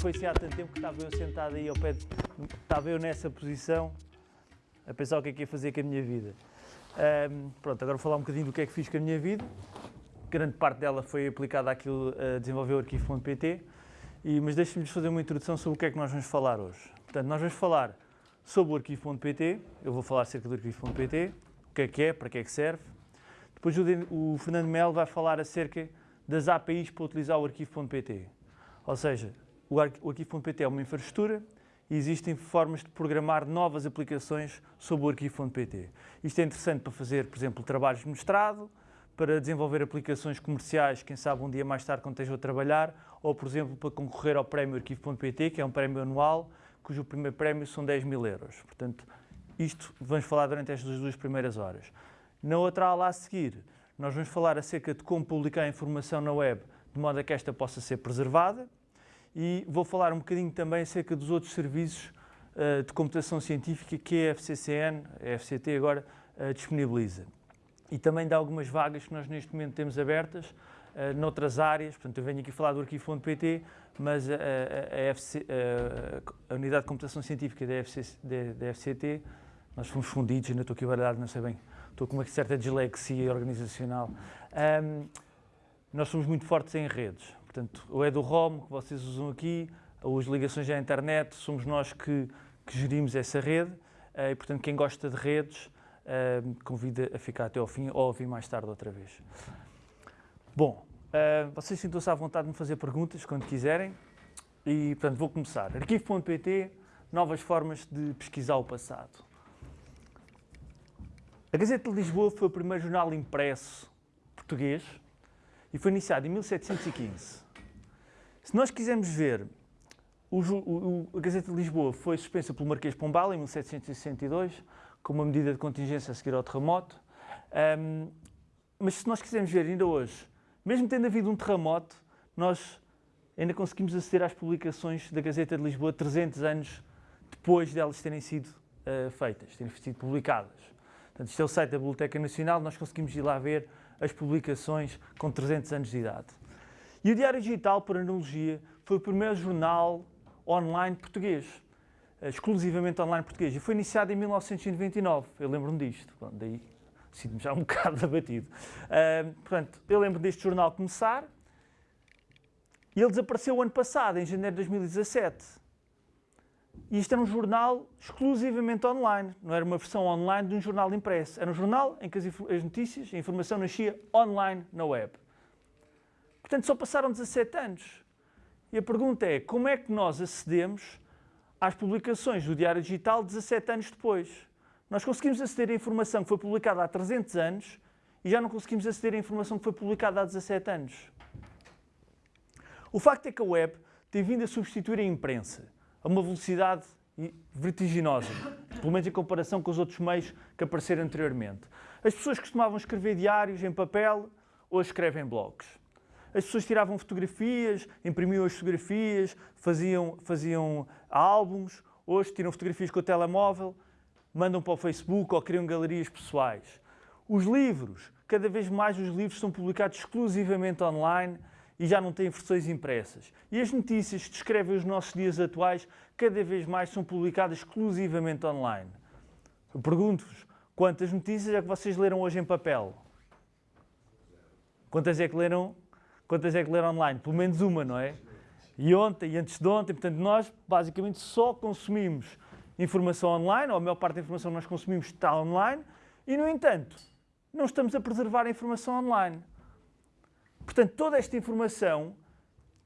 foi assim há tanto tempo que estava eu sentado aí ao pé, de, estava eu nessa posição a pensar o que é que ia fazer com a minha vida. Um, pronto, agora vou falar um bocadinho do que é que fiz com a minha vida. Grande parte dela foi aplicada àquilo a desenvolver o arquivo.pt, mas deixe-me fazer uma introdução sobre o que é que nós vamos falar hoje. Portanto, nós vamos falar sobre o arquivo.pt, eu vou falar acerca do arquivo.pt, o que é que é, para que é que serve. Depois o, o Fernando Melo vai falar acerca das APIs para utilizar o arquivo.pt. Ou seja, o arquivo.pt é uma infraestrutura e existem formas de programar novas aplicações sobre o arquivo.pt. Isto é interessante para fazer, por exemplo, trabalhos de mestrado, para desenvolver aplicações comerciais, quem sabe um dia mais tarde quando esteja a trabalhar, ou, por exemplo, para concorrer ao prémio arquivo.pt, que é um prémio anual, cujo primeiro prémio são 10 mil euros. Portanto, isto vamos falar durante estas duas primeiras horas. Na outra aula a seguir, nós vamos falar acerca de como publicar informação na web de modo a que esta possa ser preservada e vou falar um bocadinho também acerca dos outros serviços uh, de computação científica que a FCCN, a FCT agora, uh, disponibiliza. E também de algumas vagas que nós neste momento temos abertas uh, noutras áreas, portanto eu venho aqui falar do arquivo.pt, mas a, a, a, FC, a, Unidade de Computação Científica da, FC, da, da FCT, nós fomos fundidos, ainda estou aqui baralhado, não sei bem estou com uma certa dislexia organizacional. Um, nós somos muito fortes em redes, portanto, o é do ROM que vocês usam aqui, as ligações à internet, somos nós que, que gerimos essa rede uh, e, portanto, quem gosta de redes, uh, convida a ficar até ao fim ou a vir mais tarde outra vez. Bom, uh, vocês sintam-se à vontade de me fazer perguntas quando quiserem e, portanto, vou começar. Arquivo.pt, novas formas de pesquisar o passado. A Gazeta de Lisboa foi o primeiro jornal impresso português e foi iniciado em 1715. Se nós quisermos ver, o, o, a Gazeta de Lisboa foi suspensa pelo Marquês Pombal em 1762, com uma medida de contingência a seguir ao terremoto. Um, mas se nós quisermos ver ainda hoje, mesmo tendo havido um terremoto, nós ainda conseguimos aceder às publicações da Gazeta de Lisboa 300 anos depois delas terem sido uh, feitas, terem sido publicadas. Portanto, isto é o site da Biblioteca Nacional, nós conseguimos ir lá ver as publicações com 300 anos de idade. E o Diário Digital, por analogia, foi o primeiro jornal online português, eh, exclusivamente online português, e foi iniciado em 1999, eu lembro-me disto, Bom, daí sinto-me já um bocado abatido. Uh, portanto, eu lembro deste jornal começar, e ele desapareceu o ano passado, em janeiro de 2017. E isto era um jornal exclusivamente online, não era uma versão online de um jornal impresso. Era um jornal em que as, as notícias, a informação nascia online na web. Portanto, só passaram 17 anos. E a pergunta é, como é que nós acedemos às publicações do Diário Digital 17 anos depois? Nós conseguimos aceder à informação que foi publicada há 300 anos e já não conseguimos aceder à informação que foi publicada há 17 anos. O facto é que a web tem vindo a substituir a imprensa a uma velocidade vertiginosa, pelo menos em comparação com os outros meios que apareceram anteriormente. As pessoas costumavam escrever diários em papel, hoje escrevem blogs. As pessoas tiravam fotografias, imprimiam as fotografias, faziam, faziam álbuns, hoje tiram fotografias com o telemóvel, mandam para o Facebook ou criam galerias pessoais. Os livros, cada vez mais os livros são publicados exclusivamente online e já não têm versões impressas. E as notícias que descrevem os nossos dias atuais cada vez mais são publicadas exclusivamente online. Pergunto-vos, quantas notícias é que vocês leram hoje em papel? Quantas é que leram, quantas é que leram online? Pelo menos uma, não é? E ontem, e antes de ontem, portanto, nós basicamente só consumimos informação online, ou a maior parte da informação que nós consumimos está online, e no entanto, não estamos a preservar a informação online. Portanto, toda esta informação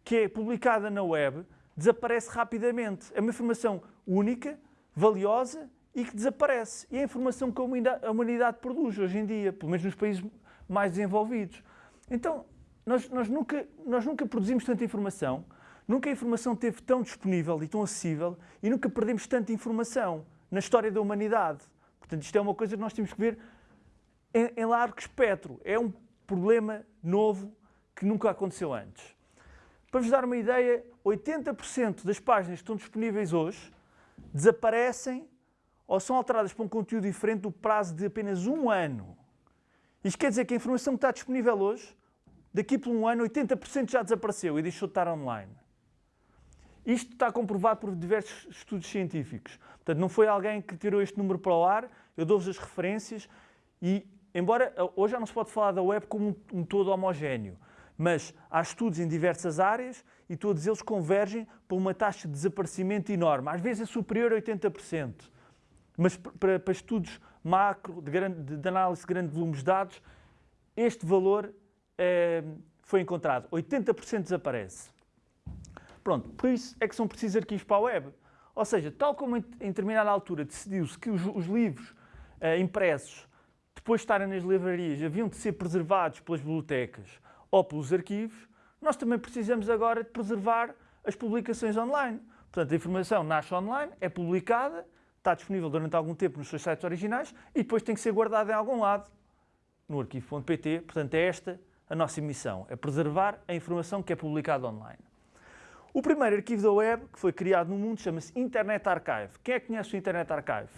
que é publicada na web desaparece rapidamente. É uma informação única, valiosa e que desaparece. E é a informação que a humanidade produz hoje em dia, pelo menos nos países mais desenvolvidos. Então, nós, nós, nunca, nós nunca produzimos tanta informação, nunca a informação esteve tão disponível e tão acessível e nunca perdemos tanta informação na história da humanidade. Portanto, isto é uma coisa que nós temos que ver em, em largo espectro. É um problema novo que nunca aconteceu antes. Para vos dar uma ideia, 80% das páginas que estão disponíveis hoje desaparecem ou são alteradas para um conteúdo diferente do prazo de apenas um ano. Isto quer dizer que a informação que está disponível hoje, daqui por um ano, 80% já desapareceu e deixou de estar online. Isto está comprovado por diversos estudos científicos. Portanto, não foi alguém que tirou este número para o ar, eu dou-vos as referências e, embora hoje já não se pode falar da web como um, todo homogéneo, mas há estudos em diversas áreas e todos eles convergem para uma taxa de desaparecimento enorme, às vezes é superior a 80%. Mas para, para estudos macro, de, grande, de, análise de grandes volumes de dados, este valor é, foi encontrado. 80% desaparece. Pronto, por isso é que são precisos arquivos para a web. Ou seja, tal como em, em determinada altura decidiu-se que os, os livros eh, impressos, depois de estarem nas livrarias, haviam de ser preservados pelas bibliotecas ou pelos arquivos, nós também precisamos agora de preservar as publicações online. Portanto, a informação nasce online, é publicada, está disponível durante algum tempo nos seus sites originais e depois tem que ser guardada em algum lado, no arquivo.pt. Portanto, é esta a nossa missão, é preservar a informação que é publicada online. O primeiro arquivo da web que foi criado no mundo chama-se Internet Archive. Quem é que conhece o Internet Archive?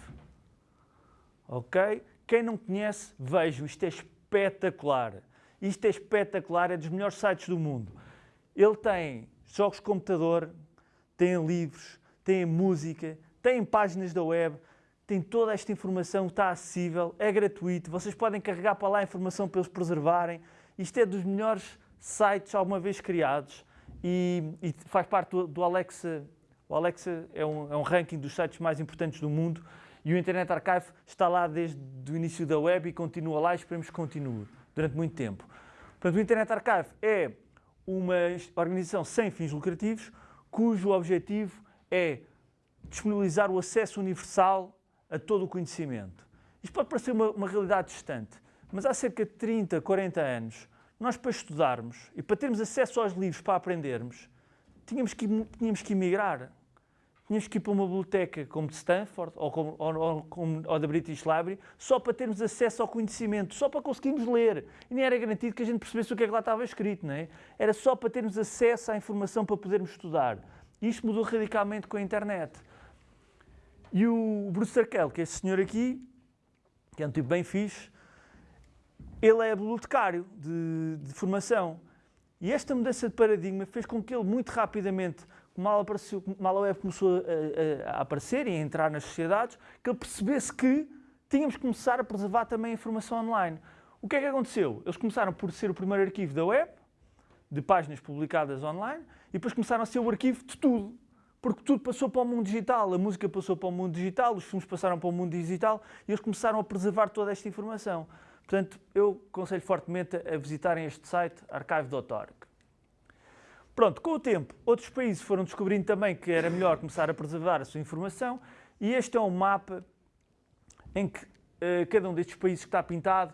Ok? Quem não conhece, vejam, isto é espetacular. Isto é espetacular, é dos melhores sites do mundo. Ele tem jogos de computador, tem livros, tem música, tem páginas da web, tem toda esta informação, está acessível, é gratuito, vocês podem carregar para lá a informação para eles preservarem. Isto é dos melhores sites alguma vez criados e, e faz parte do, do, Alexa. O Alexa é um, é um ranking dos sites mais importantes do mundo e o Internet Archive está lá desde o início da web e continua lá e esperemos que continue durante muito tempo. Portanto, o Internet Archive é uma organização sem fins lucrativos cujo objetivo é disponibilizar o acesso universal a todo o conhecimento. Isto pode parecer uma, uma realidade distante, mas há cerca de 30, 40 anos, nós para estudarmos e para termos acesso aos livros para aprendermos, tínhamos que, tínhamos que emigrar. Tínhamos que ir para uma biblioteca como de Stanford ou, como, ou, ou, ou da British Library só para termos acesso ao conhecimento, só para conseguirmos ler. E nem era garantido que a gente percebesse o que é que lá estava escrito, não é? Era só para termos acesso à informação para podermos estudar. E isto mudou radicalmente com a internet. E o Bruce Sarkel, que é esse senhor aqui, que é um tipo bem fixe, ele é bibliotecário de, de formação. E esta mudança de paradigma fez com que ele muito rapidamente, mal, apareceu, mal a web começou a, a, a, aparecer e a entrar nas sociedades, que ele percebesse que tínhamos que começar a preservar também a informação online. O que é que aconteceu? Eles começaram por ser o primeiro arquivo da web, de páginas publicadas online, e depois começaram a ser o arquivo de tudo. Porque tudo passou para o mundo digital, a música passou para o mundo digital, os filmes passaram para o mundo digital e eles começaram a preservar toda esta informação. Portanto, eu aconselho fortemente a visitarem este site, archive.org. Pronto, com o tempo, outros países foram descobrindo também que era melhor começar a preservar a sua informação e este é um mapa em que uh, cada um destes países que está pintado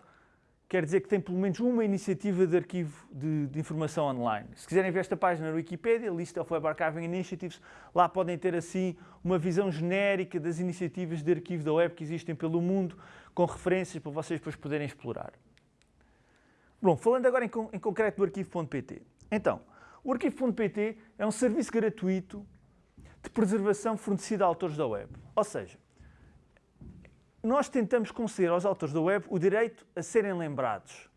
quer dizer que tem pelo menos uma iniciativa de arquivo de, de, informação online. Se quiserem ver esta página na Wikipedia, List of Web Archiving Initiatives, lá podem ter assim uma visão genérica das iniciativas de arquivo da web que existem pelo mundo, com referências para vocês depois poderem explorar. Bom, falando agora em, em concreto do arquivo.pt. Então, o arquivo.pt é um serviço gratuito de preservação fornecido a autores da web. Ou seja, nós tentamos conceder aos autores da web o direito a serem lembrados.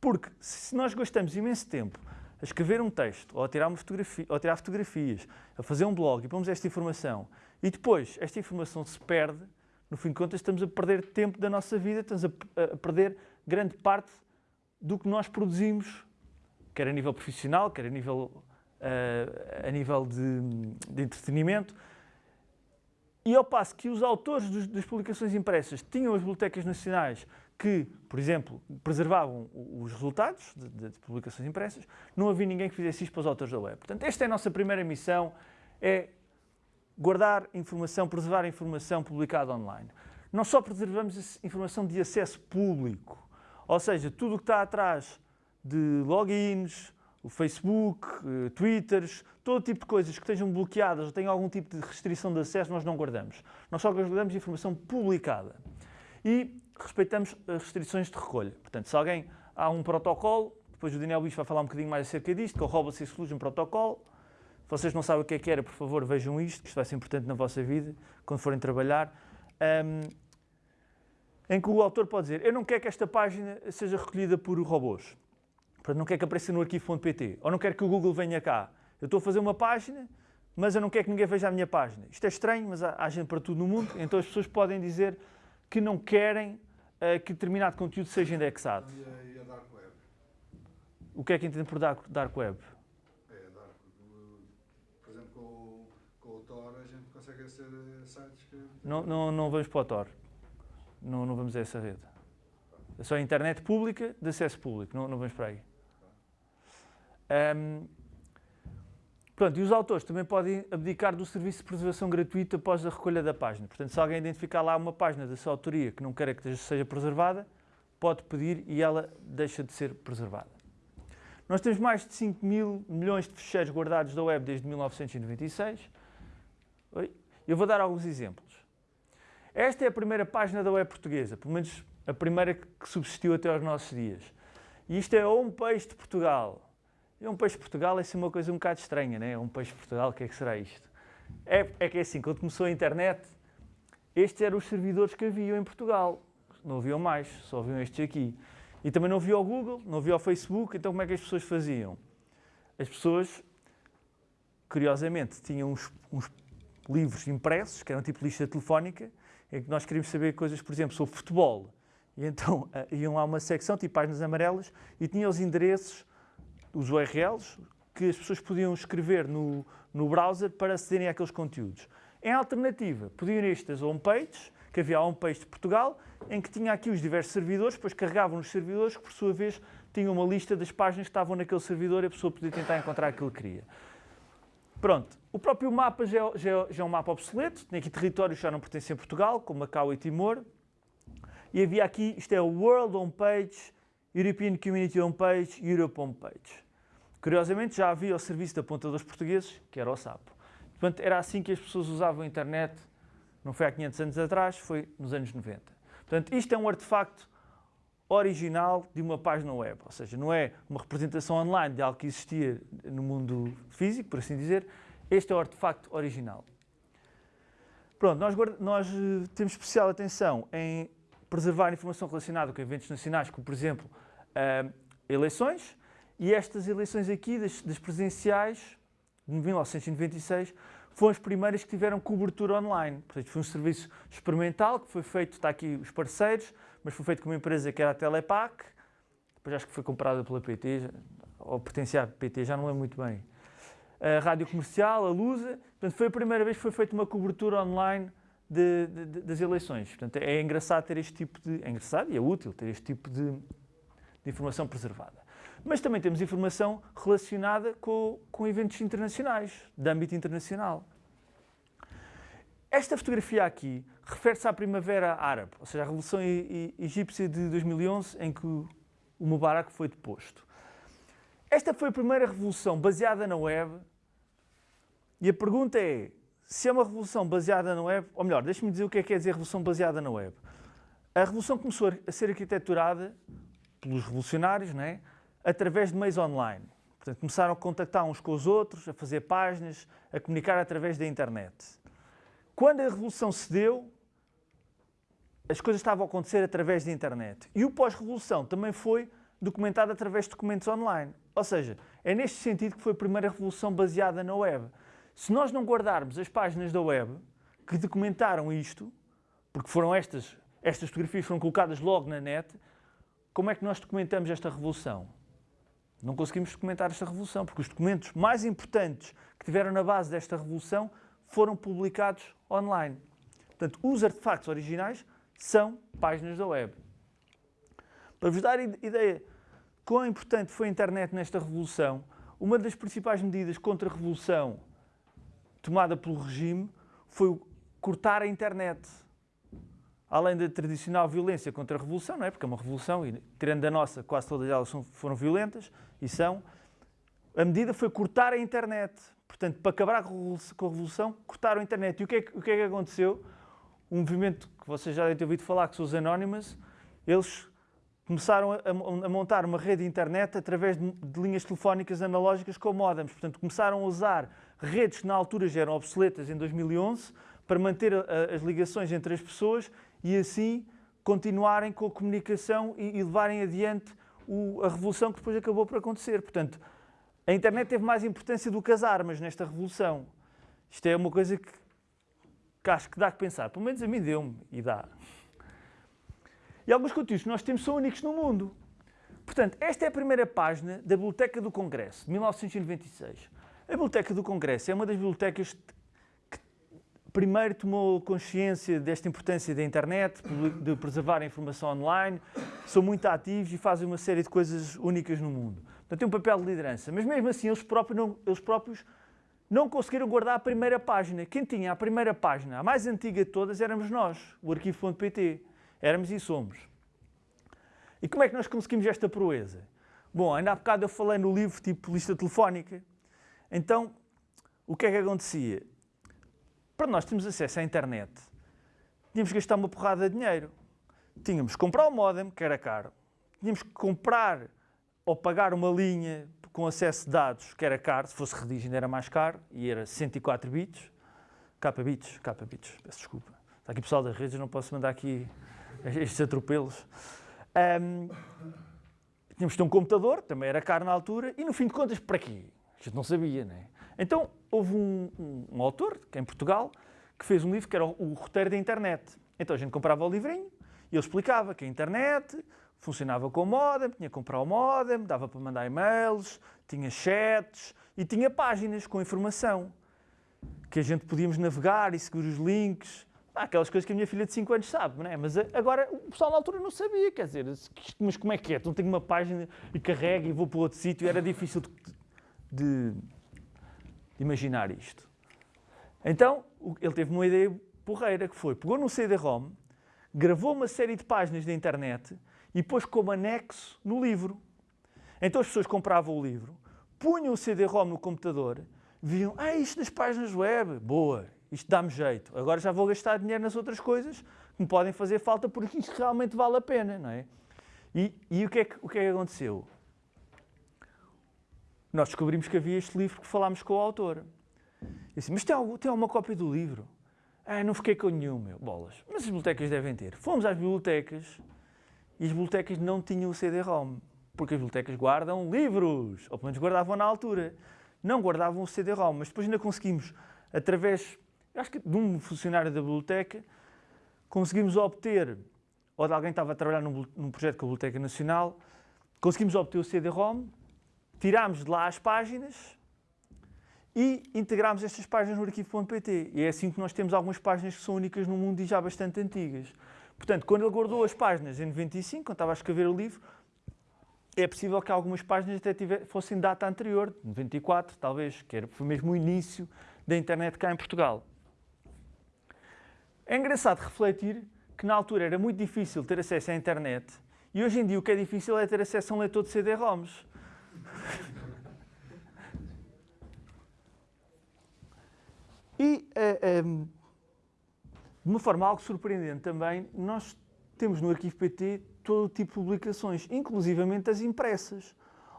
Porque se nós gastamos imenso tempo a escrever um texto, ou a tirar, fotografia, ou a tirar fotografias, a fazer um blog e pomos esta informação, e depois esta informação se perde, no fim de contas estamos a perder tempo da nossa vida, estamos a, a perder grande parte do que nós produzimos, quer a nível profissional, quer a nível, uh, a nível de, de entretenimento, e ao passo que os autores dos, das publicações impressas tinham as bibliotecas nacionais que, por exemplo, preservavam os resultados de, de, de, publicações impressas, não havia ninguém que fizesse isto para os autores da web. Portanto, esta é a nossa primeira missão, é guardar informação, preservar informação publicada online. Não só preservamos informação de acesso público, ou seja, tudo o que está atrás de logins, o Facebook, uh, Twitters, todo tipo de coisas que estejam bloqueadas ou tenham algum tipo de restrição de acesso, nós não guardamos. Nós só guardamos informação publicada. E respeitamos as restrições de recolha. Portanto, se alguém há um protocolo, depois o Daniel Bicho vai falar um bocadinho mais acerca disto, que é o Robots Exclusion Protocol. Se vocês não sabem o que é que era, por favor, vejam isto, que isto vai ser importante na vossa vida, quando forem trabalhar. Um, em que o autor pode dizer, eu não quero que esta página seja recolhida por robôs. Portanto, não quero que apareça no arquivo.pt, ou não quero que o Google venha cá. Eu estou a fazer uma página mas eu não quero que ninguém veja a minha página. Isto é estranho, mas há, há gente para tudo no mundo, então as pessoas podem dizer que não querem uh, que determinado conteúdo seja indexado. E a, e a Dark Web? O que é que entende por dark, dark Web? É, Dark Por exemplo, com, o- com o Tor a gente consegue aceder sites que... Não, não, não vamos para o Tor. Não, não vamos a essa rede. É só a internet pública, de acesso público. Não, não vamos para aí. Ahm, pronto, e os autores também podem abdicar do serviço de preservação gratuito após a recolha da página. Portanto, se alguém identificar lá uma página da sua autoria que não quer que seja preservada, pode pedir e ela deixa de ser preservada. Nós temos mais de 5 mil milhões de ficheiros guardados da web desde 1996. Oi? Eu vou dar alguns exemplos. Esta é a primeira página da web portuguesa, pelo menos a primeira que subsistiu até aos nossos dias. E isto é um peixe de Portugal. E um peixe Portugal é assim uma coisa um bocado estranha, né? Um peixe Portugal, o que é que será isto? É, é que é assim, quando começou a internet, estes eram os servidores que haviam em Portugal. Não haviam mais, só haviam estes aqui. E também não havia o Google, não havia o Facebook, então como é que as pessoas faziam? As pessoas, curiosamente, tinham uns, uns livros impressos, que eram tipo lista telefónica, em que nós queríamos saber coisas, por exemplo, sobre futebol. E então eh, iam lá uma secção, tipo páginas amarelas, e tinha os endereços, os URLs, que as pessoas podiam escrever no, no browser para acederem àqueles conteúdos. Em alternativa, podiam ir estas homepages, que havia a homepage de Portugal, em que tinha aqui os diversos servidores, depois carregavam nos servidores, que por sua vez tinham uma lista das páginas que estavam naquele servidor e a pessoa podia tentar encontrar aquilo que queria. Pronto, o próprio mapa já, é- já é- já é um mapa obsoleto, tem aqui territórios que já não pertencem a Portugal, como Macau e Timor. E havia aqui, isto é o World Homepage, European Community Homepage, Europe Homepage. Curiosamente já havia o serviço de apontadores portugueses, que era o SAPO. Portanto, era assim que as pessoas usavam a internet, não foi há 500 anos atrás, foi nos anos 90. Portanto, isto é um artefacto original de uma página web, ou seja, não é uma representação online de algo que existia no mundo físico, por assim dizer, este é o artefacto original. Pronto, nós, nós, eh, temos especial atenção em preservar informação relacionada com eventos nacionais, como por exemplo ah, eleições, e estas eleições aqui, das, das presidenciais, de 1996, foram as primeiras que tiveram cobertura online. Portanto, foi um serviço experimental que foi feito, está aqui os parceiros, mas foi feito com uma empresa que era a Telepac, depois acho que foi comprada pela PT, ou pertencia à PT, já não lembro muito bem. A Rádio Comercial, a Lusa, portanto, foi a primeira vez que foi feita uma cobertura online de- de- das eleições. Portanto, é engraçado ter este tipo de... É engraçado e é útil ter este tipo de, de informação preservada. Mas também temos informação relacionada com, com eventos internacionais, de âmbito internacional. Esta fotografia aqui refere-se à Primavera Árabe, ou seja, à Revolução Egípcia de 2011, em que o Mubarak foi deposto. Esta foi a primeira revolução baseada na web e a pergunta é, se é uma revolução baseada na web, ou melhor, deixe-me dizer o que é que quer dizer revolução baseada na web. A revolução começou a ser arquiteturada pelos revolucionários, não é? através de meios online. Portanto, começaram a contactar uns com os outros, a fazer páginas, a comunicar através da internet. Quando a revolução se deu, as coisas estavam a acontecer através da internet. E o pós-revolução também foi documentado através de documentos online. Ou seja, é neste sentido que foi a primeira revolução baseada na web. Se nós não guardarmos as páginas da web que documentaram isto, porque foram estas, estas fotografias foram colocadas logo na net, como é que nós documentamos esta revolução? Não conseguimos documentar esta revolução, porque os documentos mais importantes que tiveram na base desta revolução foram publicados online. Portanto, os artefactos originais são páginas da web. Para vos dar ide- ideia quão importante foi a internet nesta revolução, uma das principais medidas contra a revolução tomada pelo regime foi cortar a internet. Além da tradicional violência contra a revolução, não é? Porque é uma revolução, e tirando a nossa, quase todas elas foram violentas, e são, a medida foi cortar a internet. Portanto, para acabar com a revolução, cortaram a internet. E o que é o que, é que aconteceu? Um movimento que vocês já devem ter ouvido falar, que são os Anonymous, eles começaram a, a- a montar uma rede de internet através de, de linhas telefónicas analógicas com modems. Portanto, começaram a usar redes que na altura já eram obsoletas em 2011 para manter as ligações entre as pessoas e assim continuarem com a comunicação e, levarem adiante a revolução que depois acabou por acontecer. Portanto, a internet teve mais importância do que as armas nesta revolução. Isto é uma coisa que, que acho que dá que pensar. Pelo menos a mim deu-me e dá. E alguns conteúdos que nós temos são únicos no mundo. Portanto, esta é a primeira página da Biblioteca do Congresso, de 1996. A Biblioteca do Congresso é uma das bibliotecas que primeiro tomou consciência desta importância da internet, de preservar a informação online, são muito ativos e fazem uma série de coisas únicas no mundo. Portanto, tem um papel de liderança. Mas mesmo assim, eles próprios não, eles próprios não conseguiram guardar a primeira página. Quem tinha a primeira página, a mais antiga de todas, éramos nós, o arquivo.pt. Éramos e somos. E como é que nós conseguimos esta proeza? Bom, ainda há bocado eu falei no livro tipo lista telefónica. Então, o que é que acontecia? Para nós termos acesso à internet, tínhamos que gastar uma porrada de dinheiro. Tínhamos que comprar o modem, que era caro. Tínhamos que comprar ou pagar uma linha com acesso de dados, que era caro, se fosse Redig ainda era mais caro, e era 104 bits. K bits, K bits, peço desculpa. Está aqui pessoal das redes, não posso mandar aqui estes atropelos. Um, tínhamos de ter um computador, também era caro na altura, e no fim de contas, para quê? A gente não sabia, não é? Então, houve um, um, um autor, que é em Portugal, que fez um livro que era o, o roteiro da internet. Então a gente comprava o livrinho e ele explicava que a internet funcionava com o modem, tinha que comprar o modem, dava para mandar e-mails, tinha chats e tinha páginas com informação que a gente podíamos navegar e seguir os links aquelas coisas que a minha filha de 5 anos sabe, não é? Mas agora o pessoal na altura não sabia, quer dizer, mas como é que é? Então tenho uma página e carrego e vou para outro sítio, era difícil de, de, imaginar isto. Então ele teve uma ideia porreira que foi, pegou no CD-ROM, gravou uma série de páginas da internet e pôs como anexo no livro. Então as pessoas compravam o livro, punham o CD-ROM no computador, viam, ah, isto nas páginas web, boa, isto dá-me jeito. Agora já vou gastar dinheiro nas outras coisas que me podem fazer falta porque isto realmente vale a pena, não é? E, e o, que é que, o que é que aconteceu? Nós descobrimos que havia este livro que falámos com o autor. Eu disse, mas tem, tem alguma cópia do livro? Ah, não fiquei com nenhum, meu. Bolas. Mas as bibliotecas devem ter. Fomos às bibliotecas e as bibliotecas não tinham o CD-ROM. Porque as bibliotecas guardam livros. Ou pelo menos guardavam na altura. Não guardavam o CD-ROM. Mas depois ainda conseguimos, através acho que de um funcionário da biblioteca, conseguimos obter, ou de alguém que estava a trabalhar num, num projeto com a Biblioteca Nacional, conseguimos obter o CD-ROM, tirámos de lá as páginas e integrámos estas páginas no arquivo.pt. E é assim que nós temos algumas páginas que são únicas no mundo e já bastante antigas. Portanto, quando ele guardou as páginas em 95, quando estava a escrever o livro, é possível que algumas páginas até tiver, fossem data anterior, 94 talvez, que era, foi mesmo o início da internet cá em Portugal. É engraçado refletir que na altura era muito difícil ter acesso à internet e hoje em dia o que é difícil é ter acesso a um leitor de CD-ROMs. E, uh, um, de uma forma algo surpreendente também, nós temos no Arquivo PT todo tipo de publicações, inclusivamente as impressas.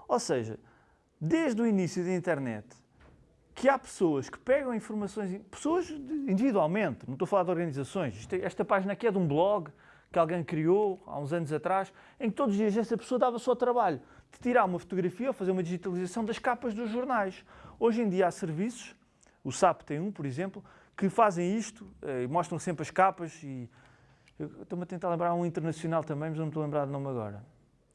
Ou seja, desde o início da internet, que há pessoas que pegam informações, pessoas individualmente, não estou a falar de organizações, é, esta página aqui é de um blog que alguém criou há uns anos atrás, em que todos os dias essa pessoa dava só trabalho de tirar uma fotografia ou fazer uma digitalização das capas dos jornais. Hoje em dia há serviços, o SAP tem um, por exemplo, que fazem isto eh, e mostram sempre as capas e estou-me a tentar lembrar um internacional também, mas não me estou a lembrar do nome agora.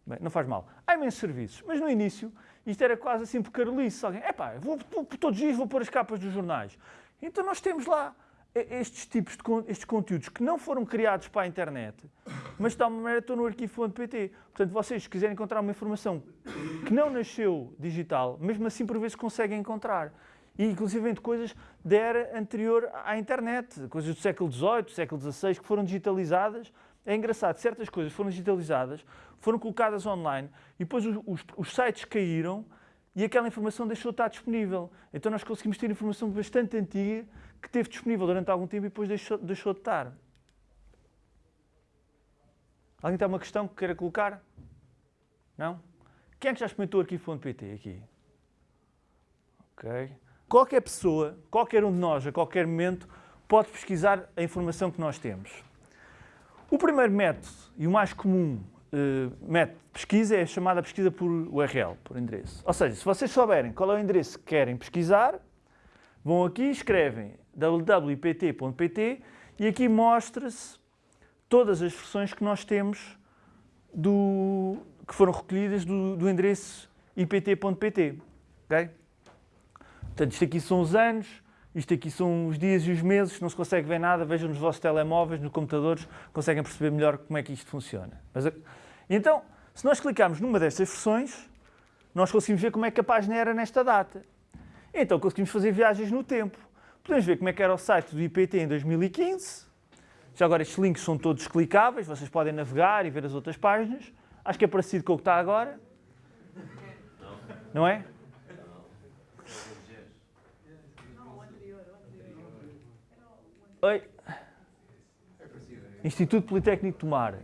Bem, não faz mal. Há imensos serviços, mas no início isto era quase assim por carolice. Alguém, epá, vou, vou, todos os dias vou pôr as capas dos jornais. Então nós temos lá estes tipos de estes conteúdos que não foram criados para a internet, mas de tal maneira estão no arquivo.pt. Portanto, vocês se quiserem encontrar uma informação que não nasceu digital, mesmo assim por vezes conseguem encontrar. E inclusive coisas da era anterior à internet, coisas do século XVIII, século XVI, que foram digitalizadas é engraçado, certas coisas foram digitalizadas, foram colocadas online e depois os, os, os, sites caíram e aquela informação deixou de estar disponível. Então nós conseguimos ter informação bastante antiga que esteve disponível durante algum tempo e depois deixou, deixou de estar. Alguém tem uma questão que queira colocar? Não? Quem é que já experimentou o arquivo.pt aqui? Ok. Qualquer pessoa, qualquer um de nós, a qualquer momento, pode pesquisar a informação que nós temos. O primeiro método e o mais comum uh, método de pesquisa é a chamada pesquisa por URL, por endereço. Ou seja, se vocês souberem qual é o endereço que querem pesquisar, Vão aqui e escrevem www.ipt.pt e aqui mostra-se todas as versões que nós temos do, que foram recolhidas do, do endereço ipt.pt. Okay? Portanto, isto aqui são os anos, isto aqui são os dias e os meses, não se consegue ver nada, vejam nos vossos telemóveis, nos computadores, conseguem perceber melhor como é que isto funciona. Mas, então, se nós clicarmos numa destas versões, nós conseguimos ver como é que a página era nesta data. Então conseguimos fazer viagens no tempo. Podemos ver como é que era o site do IPT em 2015. Já agora estes links são todos clicáveis, vocês podem navegar e ver as outras páginas. Acho que é parecido com o que está agora. Não é? Oi. Instituto Politécnico de Tomar.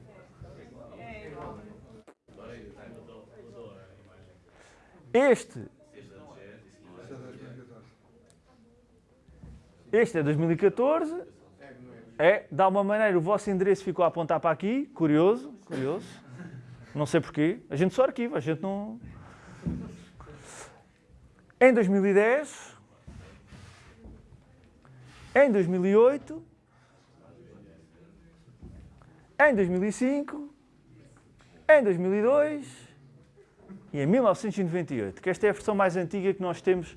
Este. Este é 2014. É, de alguma maneira o vosso endereço ficou a apontar para aqui. Curioso, curioso. Não sei porquê. A gente só arquiva, a gente não. Em 2010. Em 2008. Em 2005. Em 2002 e em 1998, que esta é a versão mais antiga que nós temos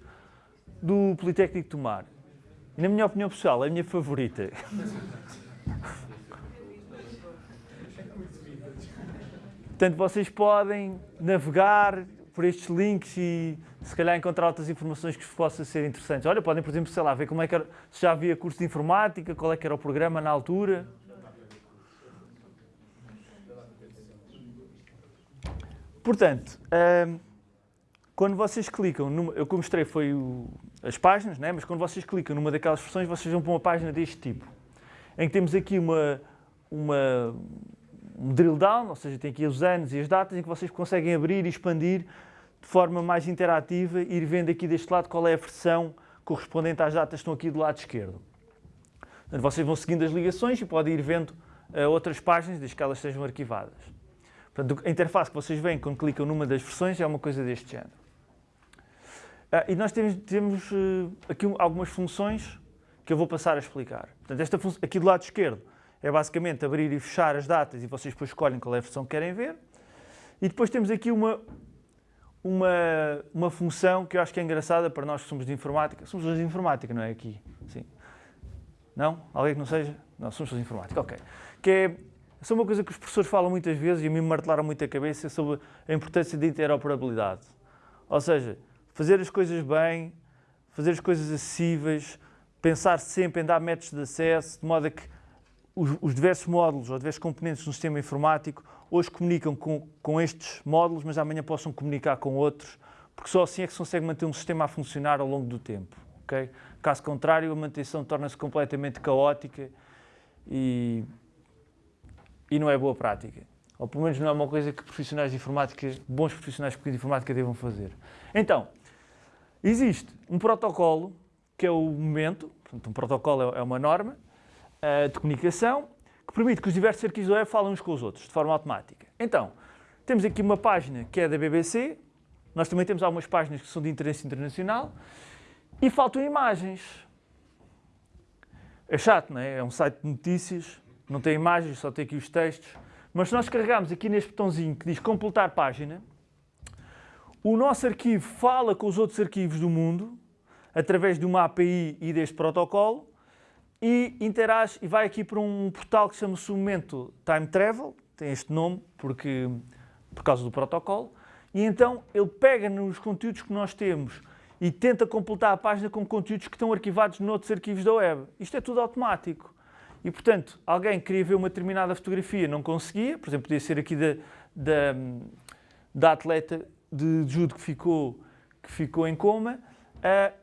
do Politécnico de Tomar. E, na minha opinião pessoal, é a minha favorita. Portanto, vocês podem navegar por estes links e se calhar encontrar outras informações que possam ser interessantes. Olha, podem, por exemplo, sei lá, ver como é que era, se já havia curso de informática, qual é que era o programa na altura. Portanto, hum, quando vocês clicam, numa, eu que mostrei foi o, as páginas, né? mas quando vocês clicam numa daquelas versões, vocês vão para uma página deste tipo, em que temos aqui uma, uma, um drill down, ou seja, tem aqui os anos e as datas, em que vocês conseguem abrir e expandir de forma mais interativa ir vendo aqui deste lado qual é a versão correspondente às datas que estão aqui do lado esquerdo. Portanto, vocês vão seguindo as ligações e podem ir vendo uh, outras páginas, desde que elas sejam arquivadas. Portanto, a interface que vocês veem quando clicam numa das versões é uma coisa deste género. Uh, e nós temos, temos uh, aqui algumas funções que eu vou passar a explicar. Portanto, esta aqui do lado esquerdo é basicamente abrir e fechar as datas e vocês depois escolhem qual é a versão que querem ver. E depois temos aqui uma, uma, uma função que eu acho que é engraçada para nós que somos de informática. Somos de informática, não é aqui? Sim. Não? Alguém que não seja? Não, somos de informática, ok. Que é é uma coisa que os professores falam muitas vezes e a mim me martelaram muito a cabeça sobre a importância da interoperabilidade. Ou seja, fazer as coisas bem, fazer as coisas acessíveis, pensar sempre em dar métodos de acesso, de modo a que os, os diversos módulos ou diversos componentes do sistema informático hoje comunicam com, com estes módulos, mas amanhã possam comunicar com outros, porque só assim é que se consegue manter um sistema a funcionar ao longo do tempo. Okay? Caso contrário, a manutenção torna-se completamente caótica e e não é boa prática. Ou pelo menos não é uma coisa que profissionais de informática, bons profissionais de informática devam fazer. Então, existe um protocolo, que é o momento, portanto, um protocolo é, é uma norma uh, de comunicação, que permite que os diversos arquivos web falem uns com os outros, de forma automática. Então, temos aqui uma página que é da BBC, nós também temos algumas páginas que são de interesse internacional, e faltam imagens. É chato, não é? É um site de notícias, não tem imagens, só tem aqui os textos. Mas se nós carregarmos aqui neste botãozinho que diz completar página, o nosso arquivo fala com os outros arquivos do mundo, através de uma API e deste protocolo, e interage e vai aqui para um portal que chama-se o Momento Time Travel, tem este nome porque, por causa do protocolo, e então ele pega nos conteúdos que nós temos e tenta completar a página com conteúdos que estão arquivados noutros arquivos da web. Isto é tudo automático. E, portanto, alguém queria ver uma determinada fotografia, não conseguia, por exemplo, podia ser aqui da, da, da atleta de judo que ficou, que ficou em coma, uh,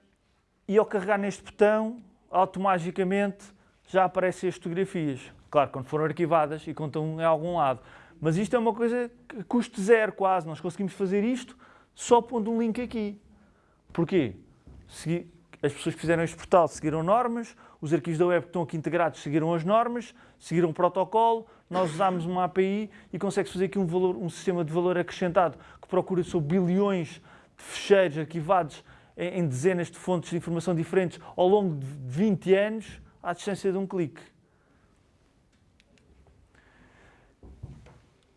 e ao carregar neste botão, automaticamente já aparecem as fotografias. Claro, quando foram arquivadas e contam em algum lado. Mas isto é uma coisa que custa zero quase, nós conseguimos fazer isto só pondo um link aqui. Porquê? as pessoas que fizeram este portal seguiram normas, os arquivos da web que estão aqui integrados seguiram as normas, seguiram o protocolo, nós usámos uma API e consegue-se fazer aqui um, valor, um sistema de valor acrescentado procura sobre bilhões de fecheiros arquivados em dezenas de fontes de informação diferentes ao longo de 20 anos à distância de um clique.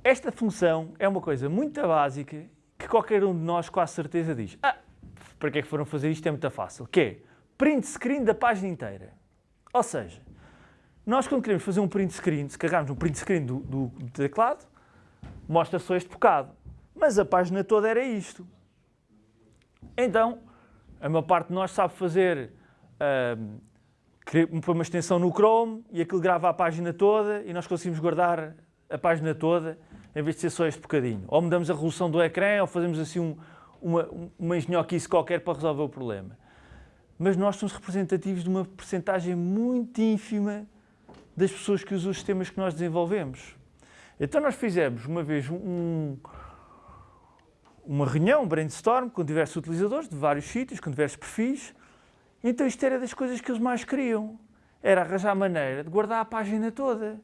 Esta função é uma coisa muito básica que qualquer um de nós com a certeza diz ah, para que é que foram fazer isto? É muito fácil. Que é print screen da página inteira. Ou seja, nós quando queremos fazer um print screen, se carregarmos um print screen do, do, do teclado, mostra só este bocado. Mas a página toda era isto. Então, a maior parte de nós sabe fazer uh, uma extensão no Chrome e aquilo grava a página toda e nós conseguimos guardar a página toda em vez de ser só este bocadinho. Ou mudamos a resolução do ecrã ou fazemos assim um, uma, uma engenhoquice qualquer para resolver o problema. Mas nós somos representativos de uma percentagem muito ínfima das pessoas que usam os sistemas que nós desenvolvemos. Então nós fizemos uma vez um, uma reunião, brainstorm, com diversos utilizadores de vários sítios, com diversos perfis. Então isto era das coisas que eles mais queriam. Era arranjar a maneira de guardar a página toda.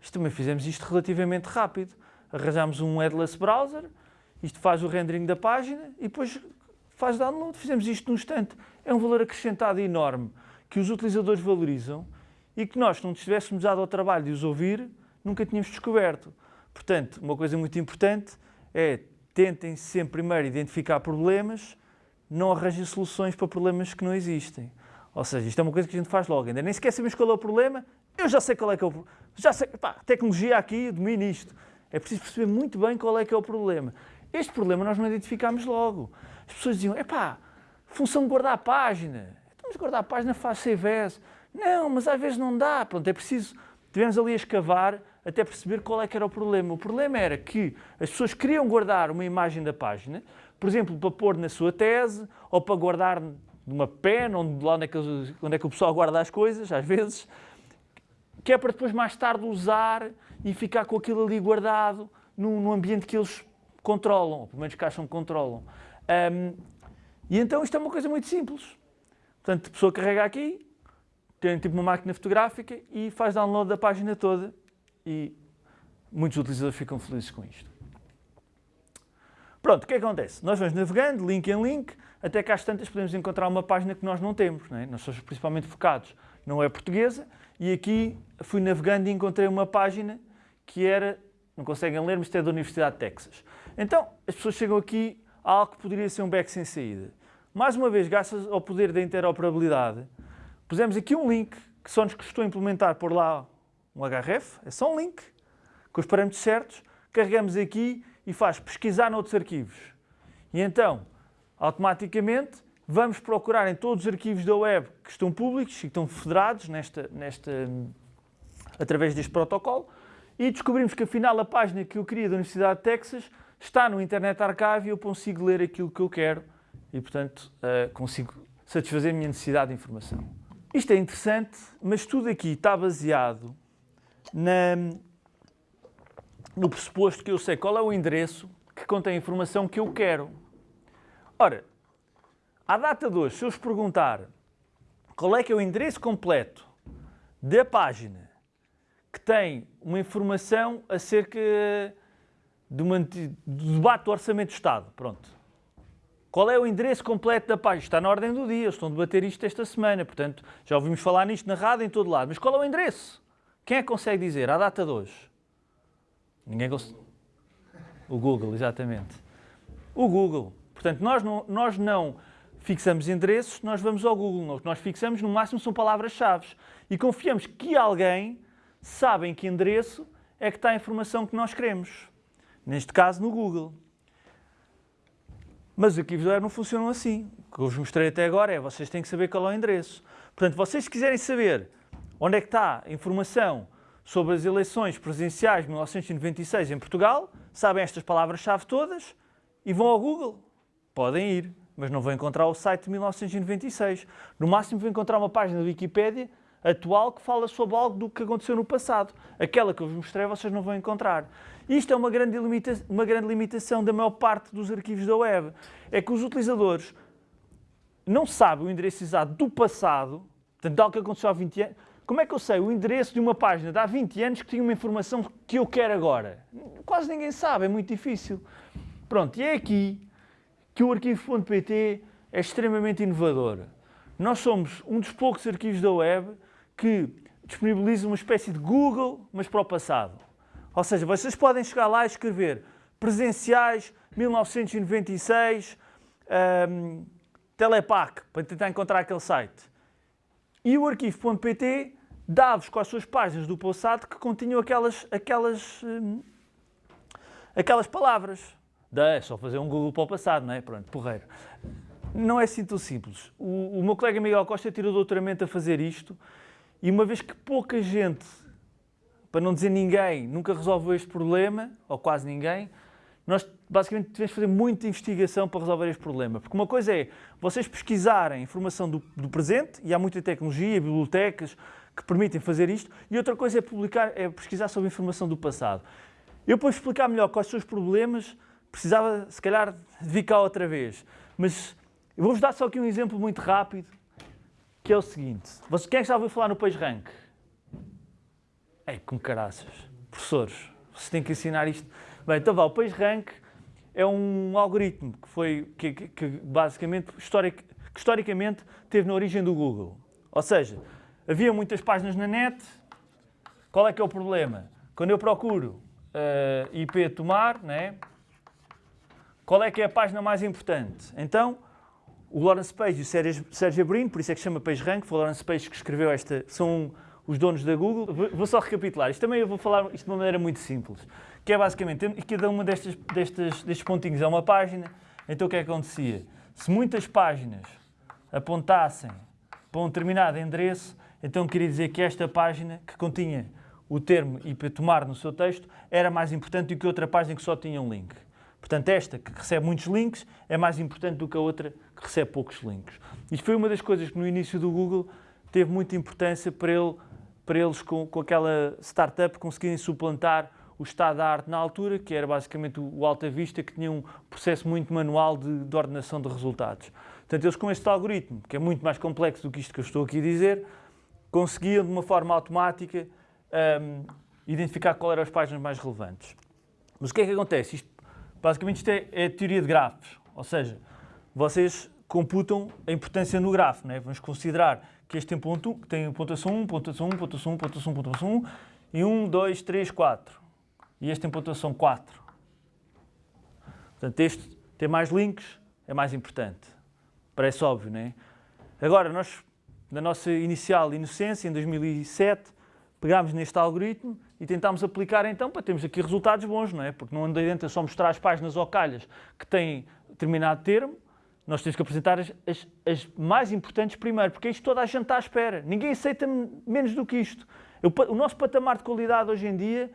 Isto também fizemos isto relativamente rápido. Arranjámos um headless browser, isto faz o rendering da página e depois faz download. Fizemos isto num instante. É um valor acrescentado enorme que os utilizadores valorizam e que nós, se não tivéssemos dado ao trabalho de os ouvir, nunca tínhamos descoberto. Portanto, uma coisa muito importante é tentem sempre primeiro identificar problemas, não arranjem soluções para problemas que não existem. Ou seja, isto é uma coisa que a gente faz logo, ainda nem sequer sabemos qual é o problema, eu já sei qual é que é o problema. Já sei, pá, tecnologia aqui, domino isto. É preciso perceber muito bem qual é que é o problema. Este problema nós não identificámos logo. As pessoas diziam, epá, função de guardar a página. Estamos a guardar a página, faz as. Não, mas às vezes não dá. Pronto, é preciso, tivemos ali a escavar até perceber qual é que era o problema. O problema era que as pessoas queriam guardar uma imagem da página, por exemplo, para pôr na sua tese, ou para guardar numa pen, onde, lá onde é, que, onde é que o pessoal guarda as coisas, às vezes, que é para depois mais tarde usar e ficar com aquilo ali guardado num, num ambiente que eles controlam, ou pelo menos que acham que controlam. Um, e então isto é uma coisa muito simples. Portanto, a pessoa carrega aqui, tem tipo uma máquina fotográfica e faz download da página toda e muitos utilizadores ficam felizes com isto. Pronto, o que, é que acontece? Nós vamos navegando, link em link, até que às tantas podemos encontrar uma página que nós não temos. Não é? Nós somos principalmente focados, não é portuguesa, e aqui fui navegando e encontrei uma página que era, não conseguem ler, mas é da Universidade de Texas. Então, as pessoas chegam aqui a algo que poderia ser um back sem saída. Mais uma vez, graças ao poder da interoperabilidade, pusemos aqui um link que só nos custou implementar por lá um href, é só um link, com os parâmetros certos, carregamos aqui e faz pesquisar noutros arquivos. E então, automaticamente, vamos procurar em todos os arquivos da web que estão públicos e que estão federados nesta, nesta, através deste protocolo e descobrimos que afinal a página que eu queria da Universidade de Texas está no Internet Archive e eu consigo ler aquilo que eu quero e, portanto, uh, consigo satisfazer a minha necessidade de informação. Isto é interessante, mas tudo aqui está baseado na, no pressuposto que eu sei qual é o endereço que contém a informação que eu quero. Ora, à data de hoje, se eu vos perguntar qual é que é o endereço completo da página que tem uma informação acerca uma, do debate do Orçamento do Estado, pronto. Qual é o endereço completo da página? Está na ordem do dia, estão a debater isto esta semana, portanto, já ouvimos falar nisto na rádio em todo lado. Mas qual é o endereço? Quem é que consegue dizer à data de hoje? Ninguém consegue. O Google, exatamente. O Google. Portanto, nós não, nós não fixamos endereços, nós vamos ao Google. O que nós fixamos, no máximo, são palavras-chave. E confiamos que alguém sabe em que endereço é que está a informação que nós queremos. Neste caso, no Google. Mas os arquivos não funcionam assim. O que eu vos mostrei até agora é vocês têm que saber qual é o endereço. Portanto, vocês quiserem saber Onde é que está a informação sobre as eleições presidenciais de 1996 em Portugal? Sabem estas palavras-chave todas e vão ao Google. Podem ir, mas não vão encontrar o site de 1996. No máximo vão encontrar uma página da Wikipédia atual que fala sobre algo do que aconteceu no passado. Aquela que eu vos mostrei vocês não vão encontrar. Isto é uma grande, uma grande limitação da maior parte dos arquivos da web. É que os utilizadores não sabem o endereço exato do passado, portanto, algo que aconteceu há 20 anos, como é que eu sei o endereço de uma página de há 20 anos que tinha uma informação que eu quero agora? Quase ninguém sabe, é muito difícil. Pronto, e é aqui que o arquivo.pt é extremamente inovador. Nós somos um dos poucos arquivos da web que disponibiliza uma espécie de Google, mas para o passado. Ou seja, vocês podem chegar lá e escrever presenciais 1996, um, Telepac, para tentar encontrar aquele site. E o arquivo.pt dá-vos com as suas páginas do passado que continham aquelas, aquelas, hum, aquelas palavras. Da, é só fazer um Google para o passado, não é? Pronto, porreiro. Não é assim tão simples. O, o meu colega Miguel Costa tirou doutoramento a fazer isto e uma vez que pouca gente, para não dizer ninguém, nunca resolveu este problema, ou quase ninguém, nós basicamente tivemos que fazer muita investigação para resolver este problema. Porque uma coisa é vocês pesquisarem informação do, do presente, e há muita tecnologia, bibliotecas que permitem fazer isto, e outra coisa é, publicar, é pesquisar sobre informação do passado. Eu, para explicar melhor quais são os problemas, precisava, se calhar, vir cá outra vez. Mas vou-vos dar só aqui um exemplo muito rápido, que é o seguinte. Você, quem é que já ouviu falar no PageRank? É, com caraças. Professores, você tem que ensinar isto. Bem, então vá, o PageRank é um algoritmo que foi, que, que, que basicamente, historic, que historicamente, teve na origem do Google. Ou seja, havia muitas páginas na net, qual é que é o problema? Quando eu procuro uh, eh, IP tomar, né, qual é que é a página mais importante? Então, o Lawrence Page e o Sérgio Brin, por isso é que chama PageRank, foi o Lawrence Page que escreveu esta, são os donos da Google. Vou só recapitular, isto também eu vou falar isto de uma maneira muito simples, que é basicamente, cada uma destas, destas, destes pontinhos é uma página, então o que é que acontecia? Se muitas páginas apontassem para um determinado endereço, então queria dizer que esta página, que continha o termo IP tomar no seu texto, era mais importante do que outra página que só tinha um link. Portanto, esta que recebe muitos links é mais importante do que a outra que recebe poucos links. Isto foi uma das coisas que no início do Google teve muita importância para, ele, para eles, com, com aquela startup, conseguirem suplantar o estado da arte na altura, que era basicamente o Alta Vista, que tinha um processo muito manual de, de ordenação de resultados. Portanto, eles com este algoritmo, que é muito mais complexo do que isto que eu estou aqui a dizer, conseguiam de uma forma automática um, identificar qual eram as páginas mais relevantes. Mas o que é que acontece? Isto, basicamente isto é, é teoria de grafos, ou seja, vocês computam a importância no grafo. Né? Vamos considerar que este tem, ponto, tem pontuação 1, pontuação 1, pontuação 1, pontuação 1, pontuação 1, e 1, 2, 3, 4. E este tem pontuação 4. Portanto, este tem mais links, é mais importante. Parece óbvio, não é? Agora, nós, na nossa inicial inocência, em 2007, pegámos neste algoritmo e tentámos aplicar então para termos aqui resultados bons, não é? Porque não adianta só mostrar as páginas ou calhas que têm determinado termo, nós temos que apresentar as, as, as, mais importantes primeiro, porque isto toda a gente está à espera. Ninguém aceita menos do que isto. O, o nosso patamar de qualidade hoje em dia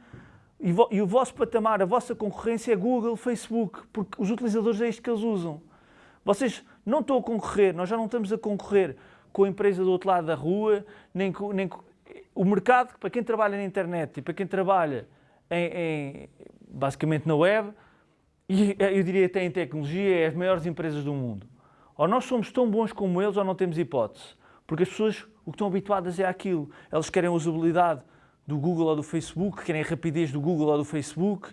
e, vo, e, o vosso patamar, a vossa concorrência é Google, Facebook, porque os utilizadores é isto que eles usam. Vocês não estão a concorrer, nós já não estamos a concorrer com a empresa do outro lado da rua, nem com, nem com o mercado, para quem trabalha na internet e para quem trabalha em, em, basicamente na web, e eu diria até em tecnologia, é as maiores empresas do mundo. Ou nós somos tão bons como eles ou não temos hipótese. Porque as pessoas o que estão habituadas é aquilo. Elas querem usabilidade do Google ou do Facebook, querem a rapidez do Google ou do Facebook,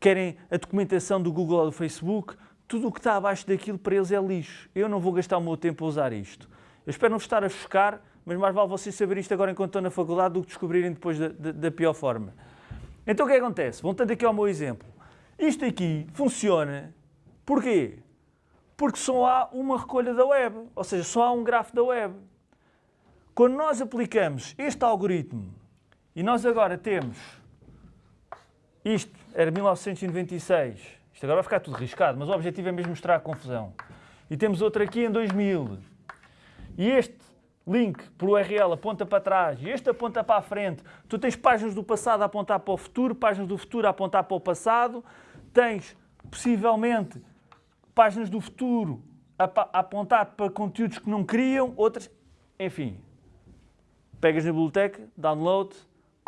querem a documentação do Google ou do Facebook. Tudo o que está abaixo daquilo para eles é lixo. Eu não vou gastar o meu tempo a usar isto. Eu espero não estar a chocar, mas mais vale vocês saberem isto agora enquanto estão na faculdade do que descobrirem depois da, da, da pior forma. Então o é que acontece? Voltando aqui ao meu exemplo. Isto aqui funciona. Porquê? Porque só há uma recolha da web, ou seja, só há um grafo da web. Quando nós aplicamos este algoritmo e nós agora temos isto, era 1996, isto agora vai ficar tudo riscado, mas o objetivo é mesmo mostrar a confusão. E temos outro aqui em 2000. E este link por URL aponta para trás e este aponta para a frente. Tu tens páginas do passado a apontar para o futuro, páginas do futuro a apontar para o passado tens possivelmente páginas do futuro a apontar para conteúdos que não queriam, outras, enfim. Pegas na biblioteca, download,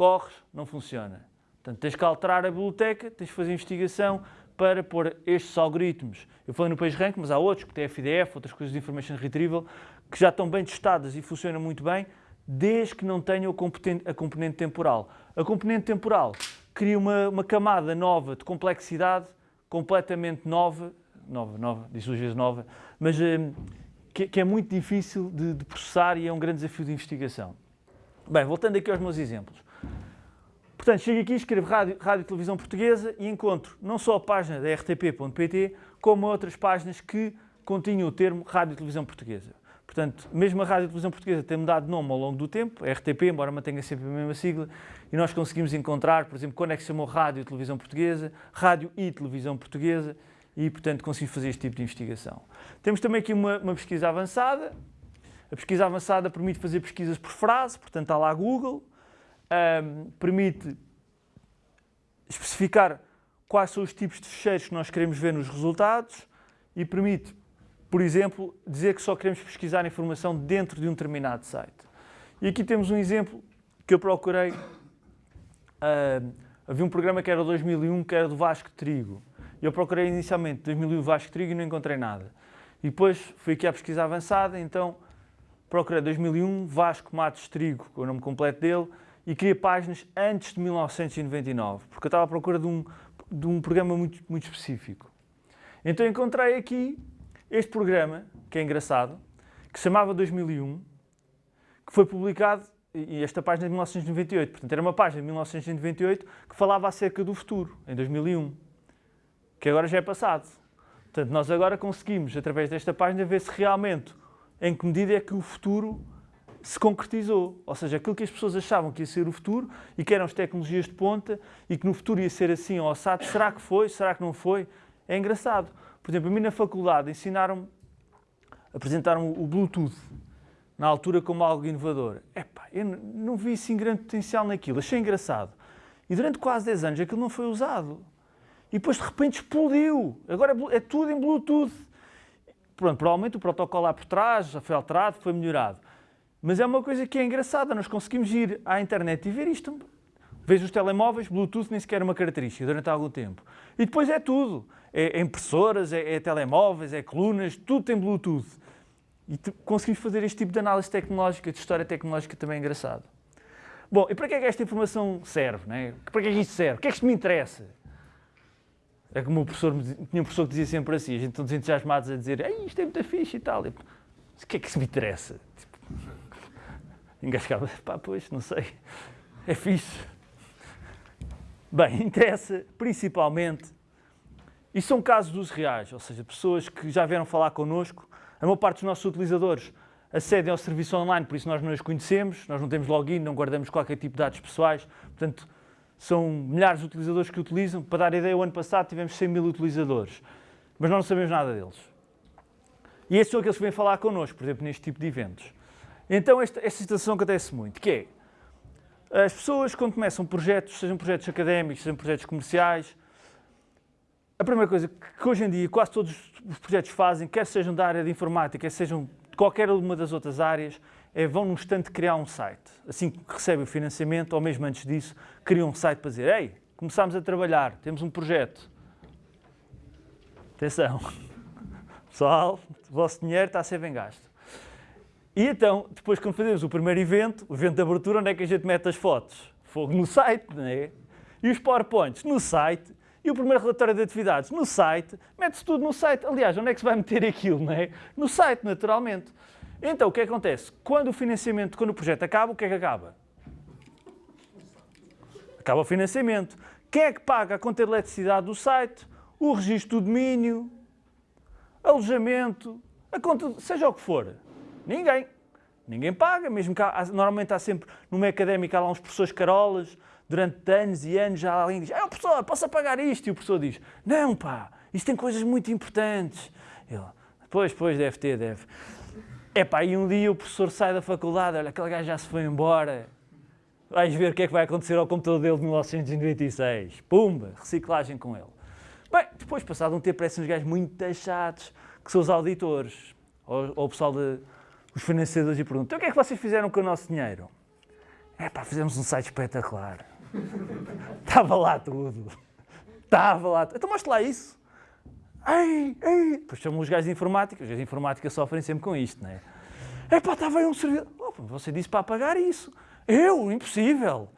corres, não funciona. Portanto, tens que alterar a biblioteca, tens que fazer investigação para pôr estes algoritmos. Eu falei no PageRank, mas há outros, que FDF, outras coisas de Information Retrieval, que já estão bem testadas e funcionam muito bem, desde que não tenham a componente temporal. A componente temporal cria uma, uma camada nova de complexidade, completamente nova, nova, nova, diz duas vezes nova, mas hum, que, que é muito difícil de, de processar e é um grande desafio de investigação. Bem, voltando aqui aos meus exemplos. Portanto, chego aqui, escrevo rádio, rádio e televisão portuguesa e encontro não só a página da rtp.pt, como outras páginas que continham o termo rádio e televisão portuguesa. Portanto, mesmo a rádio e televisão portuguesa tem mudado de nome ao longo do tempo, RTP, embora mantenha sempre a mesma sigla, e nós conseguimos encontrar, por exemplo, quando é que se chamou rádio e televisão portuguesa, rádio e televisão portuguesa, e, portanto, conseguimos fazer este tipo de investigação. Temos também aqui uma, uma pesquisa avançada. A pesquisa avançada permite fazer pesquisas por frase, portanto, está lá Google, um, permite especificar quais são os tipos de fecheiros que nós queremos ver nos resultados e permite, por exemplo, dizer que só queremos pesquisar informação dentro de um determinado site. E aqui temos um exemplo que eu procurei. Uh, havia um programa que era 2001, que era do Vasco Trigo. Eu procurei inicialmente 2001 Vasco Trigo e não encontrei nada. E depois fui aqui à pesquisa avançada, então procurei 2001 Vasco Matos Trigo, com o nome completo dele, e queria páginas antes de 1999, porque eu estava à procura de um, de um programa muito, muito específico. Então encontrei aqui este programa, que é engraçado, que se chamava 2001, que foi publicado, e esta página é de 1998, portanto era uma página de 1998 que falava acerca do futuro, em 2001, que agora já é passado. Portanto, nós agora conseguimos, através desta página, ver se realmente, em que medida é que o futuro se concretizou. Ou seja, aquilo que as pessoas achavam que ia ser o futuro e que eram as tecnologias de ponta e que no futuro ia ser assim ou assado, será que foi? Será que não foi? É engraçado. Por exemplo, a mim na faculdade ensinaram apresentaram o Bluetooth na altura como algo inovador. Epá, eu não vi assim grande potencial naquilo, achei engraçado. E durante quase 10 anos aquilo não foi usado. E depois de repente explodiu. Agora é, é tudo em Bluetooth. Pronto, provavelmente o protocolo lá por trás já foi alterado, foi melhorado. Mas é uma coisa que é engraçada, nós conseguimos ir à internet e ver isto. Vejo os telemóveis, Bluetooth nem sequer é uma característica durante algum tempo. E depois é tudo. É, é impressoras, é, é, telemóveis, é colunas, tudo tem Bluetooth. E conseguimos fazer este tipo de análise tecnológica, de história tecnológica também é engraçado. Bom, e para que é que esta informação serve? Né? Para que é que isto serve? O que é que isto me interessa? É como o professor, tinha um professor que dizia sempre assim, a gente todos entusiasmados a dizer isto é muito fixe e tal. E, o que é que isso me interessa? Tipo, engasgava, pá, pois, não sei, é fixe. Bem, interessa principalmente, e são casos dos reais, ou seja, pessoas que já vieram falar connosco, a maior parte dos nossos utilizadores acedem ao serviço online, por isso nós não os conhecemos, nós não temos login, não guardamos qualquer tipo de dados pessoais, portanto, são milhares de utilizadores que utilizam. Para dar ideia, o ano passado tivemos 100 mil utilizadores, mas nós não sabemos nada deles. E esses são aqueles que vêm falar connosco, por exemplo, neste tipo de eventos. Então, esta, esta situação acontece muito, que é, as pessoas quando começam projetos, sejam projetos académicos, sejam projetos comerciais, a primeira coisa que hoje em dia quase todos os projetos fazem, quer sejam da área de informática, quer sejam de qualquer uma das outras áreas, é vão num instante criar um site. Assim que recebem o financiamento, ou mesmo antes disso, criam um site para dizer, ei, começámos a trabalhar, temos um projeto. Atenção, pessoal, o vosso dinheiro está a ser bem gasto. E então, depois quando fazemos o primeiro evento, o evento de abertura, onde é que a gente mete as fotos? Fogo no site, não é? E os PowerPoints no site, e o primeiro relatório de atividades no site, mete-se tudo no site. Aliás, onde é que se vai meter aquilo, não é? No site, naturalmente. Então, o que, é acontece? Quando o financiamento, quando o projeto acaba, o que é que acaba? Acaba o financiamento. Quem é que paga a conta de eletricidade do site? O registro do domínio, alojamento, a conta, seja o que for. Ninguém. Ninguém paga, mesmo que há, normalmente há sempre, no meio académico, há lá uns professores carolas, durante anos e anos já alguém diz, é o professor, posso pagar isto? E o professor diz, não pá, isto tem coisas muito importantes. Ele, pois, pois, deve ter, deve. É pá, e um dia o professor sai da faculdade, olha, aquele gajo já se foi embora, vais ver o que é que vai acontecer ao computador dele de 1996. Pumba, reciclagem com ele. Bem, depois, passado um tempo, parecem uns gajos muito taxados, que são os auditores, ou, ou o pessoal de os financiadores e perguntam: então o que é que vocês fizeram com o nosso dinheiro? É pá, fizemos um site espetacular. Estava lá tudo. Estava lá tudo. Então mostra lá isso. Ei, ei. Depois chamam os gajos de informática. Os gajos de informática sofrem sempre com isto, não é? É pá, estava aí um servidor. Você disse para apagar isso. Eu? Impossível.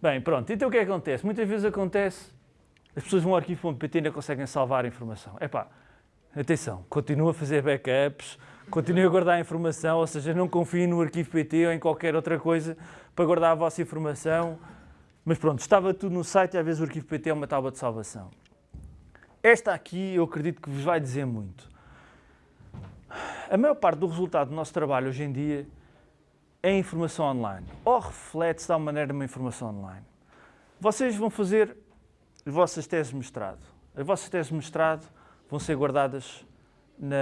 Bem, pronto. Então o que é que acontece? Muitas vezes acontece, as pessoas vão ao arquivo.pt e ainda conseguem salvar a informação. É pá, atenção, continua a fazer backups, continuem a guardar a informação, ou seja, não confiem no arquivo PT ou em qualquer outra coisa para guardar a vossa informação. Mas pronto, estava tudo no site e às vezes o arquivo PT é uma tábua de salvação. Esta aqui eu acredito que vos vai dizer muito. A maior parte do resultado do nosso trabalho hoje em dia é informação online, ou reflete-se de alguma maneira uma informação online. Vocês vão fazer as vossas teses de mestrado. As vossas teses de mestrado vão ser guardadas na...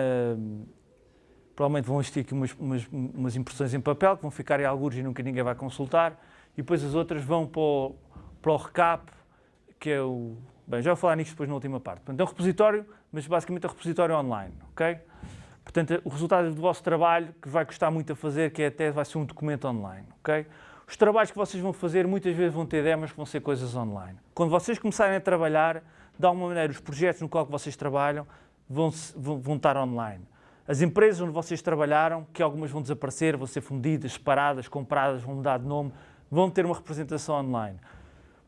Provavelmente vão existir aqui umas, umas, umas impressões em papel que vão ficar em alguns e nunca ninguém vai consultar. E depois as outras vão para o, para o recap, que é o... Bem, já vou falar nisto depois na última parte. Portanto, é um repositório, mas basicamente é um repositório online, ok? Portanto, o resultado do vosso trabalho, que vai custar muito a fazer, que é até vai ser um documento online, ok? Os trabalhos que vocês vão fazer muitas vezes vão ter demos que vão ser coisas online. Quando vocês começarem a trabalhar, de alguma maneira, os projetos no qual vocês trabalham vão, vão, estar online. As empresas onde vocês trabalharam, que algumas vão desaparecer, vão ser fundidas, separadas, compradas, vão mudar de nome, vão ter uma representação online.